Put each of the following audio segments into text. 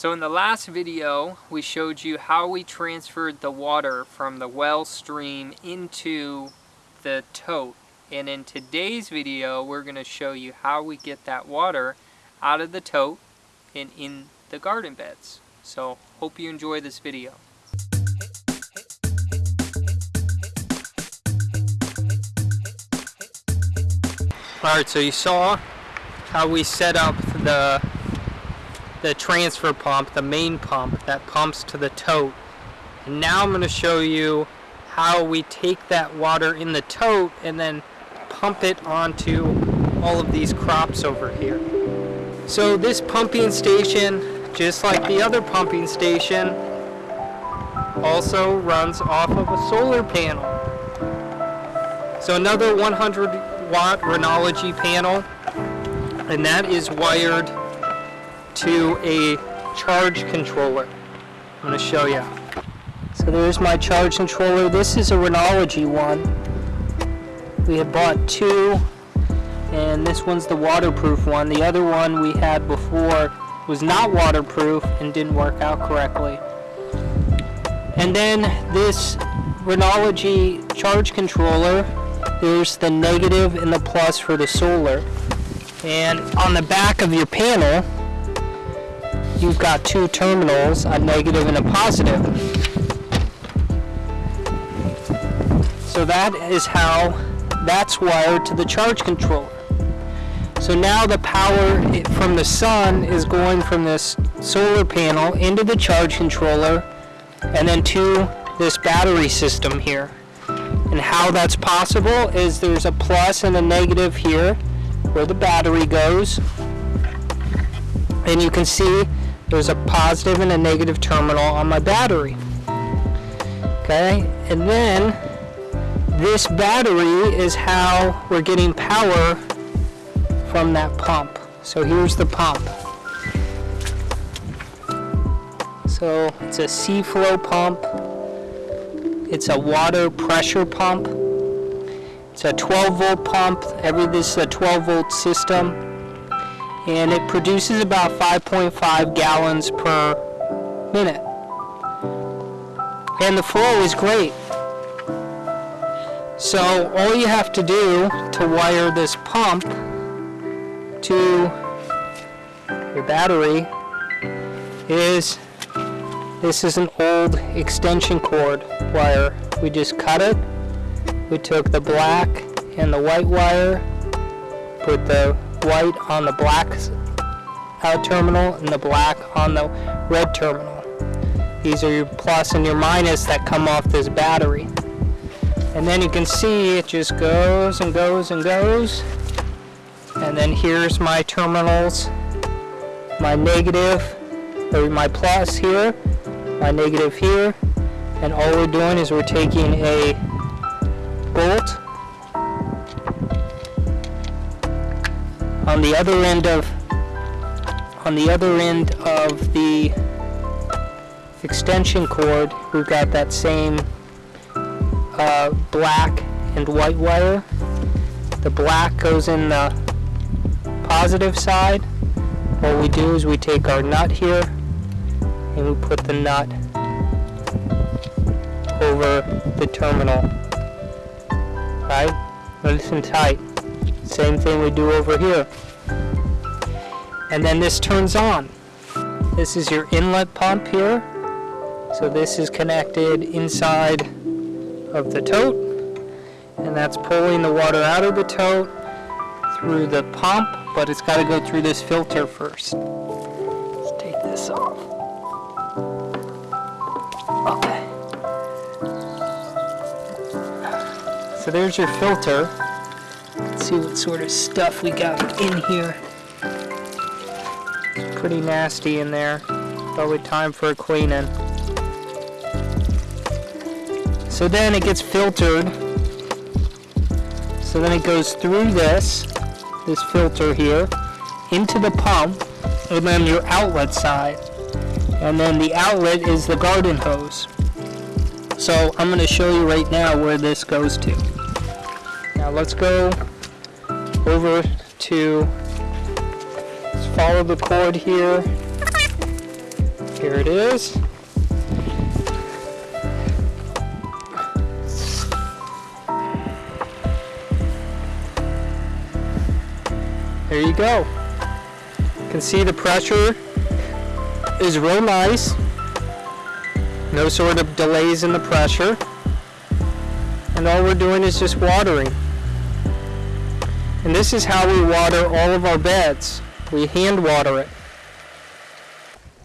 So in the last video, we showed you how we transferred the water from the well stream into the tote. And in today's video, we're going to show you how we get that water out of the tote and in the garden beds. So hope you enjoy this video. Alright, so you saw how we set up the the transfer pump, the main pump that pumps to the tote. And now I'm going to show you how we take that water in the tote and then pump it onto all of these crops over here. So this pumping station, just like the other pumping station, also runs off of a solar panel. So another 100 watt Renogy panel, and that is wired to a charge controller. I'm going to show you. So there's my charge controller. This is a Renogy one. We had bought two, and this one's the waterproof one. The other one we had before was not waterproof and didn't work out correctly. And then this Renogy charge controller, there's the negative and the plus for the solar. And on the back of your panel, you've got two terminals, a negative and a positive. So that is how that's wired to the charge controller. So now the power from the sun is going from this solar panel into the charge controller and then to this battery system here. And how that's possible is there's a plus and a negative here where the battery goes. And you can see there's a positive and a negative terminal on my battery. Okay, and then this battery is how we're getting power from that pump. So here's the pump. So it's a Seaflo pump. It's a water pressure pump. It's a 12 volt pump. Every this is a 12 volt system and it produces about 5.5 gallons per minute. And the flow is great. So all you have to do to wire this pump to your battery is this is an old extension cord wire. We just cut it. We took the black and the white wire, put the white on the black out terminal and the black on the red terminal. These are your plus and your minus that come off this battery. And then you can see it just goes and goes and goes. And then here's my terminals, my negative, or my plus here, my negative here. And all we're doing is we're taking a bolt on the other end of on the other end of the extension cord we've got that same uh, black and white wire. The black goes in the positive side. What we do is we take our nut here and we put the nut over the terminal right? And tight same thing we do over here. And then this turns on. This is your inlet pump here. So this is connected inside of the tote. And that's pulling the water out of the tote through the pump, but it's got to go through this filter first. Let's take this off. Okay. So there's your filter see what sort of stuff we got in here. Pretty nasty in there. Probably time for a cleaning. So then it gets filtered. So then it goes through this, this filter here, into the pump, and then your outlet side. And then the outlet is the garden hose. So I'm going to show you right now where this goes to. Now let's go over to follow the cord here Here it is. There you go. You can see the pressure is real nice. No sort of delays in the pressure. And all we're doing is just watering. And this is how we water all of our beds. We hand water it.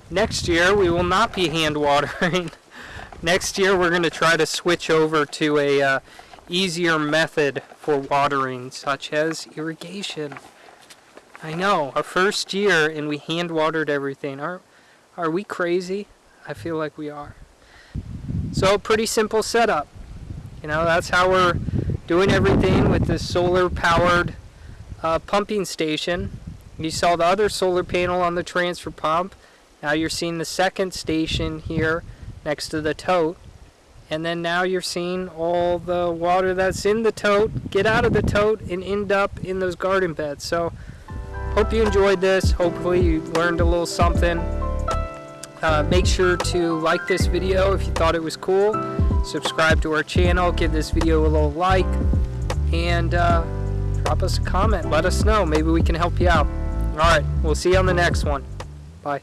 Next year we will not be hand watering. Next year we're going to try to switch over to a uh, easier method for watering such as irrigation. I know, our first year and we hand watered everything. Are, are we crazy? I feel like we are. So pretty simple setup. You know, that's how we're doing everything with this solar powered uh, pumping station. You saw the other solar panel on the transfer pump. Now you're seeing the second station here next to the tote. And then now you're seeing all the water that's in the tote get out of the tote and end up in those garden beds. So hope you enjoyed this. Hopefully you learned a little something. Uh, make sure to like this video if you thought it was cool. Subscribe to our channel. Give this video a little like. And uh, drop us a comment. Let us know. Maybe we can help you out. Alright, we'll see you on the next one. Bye.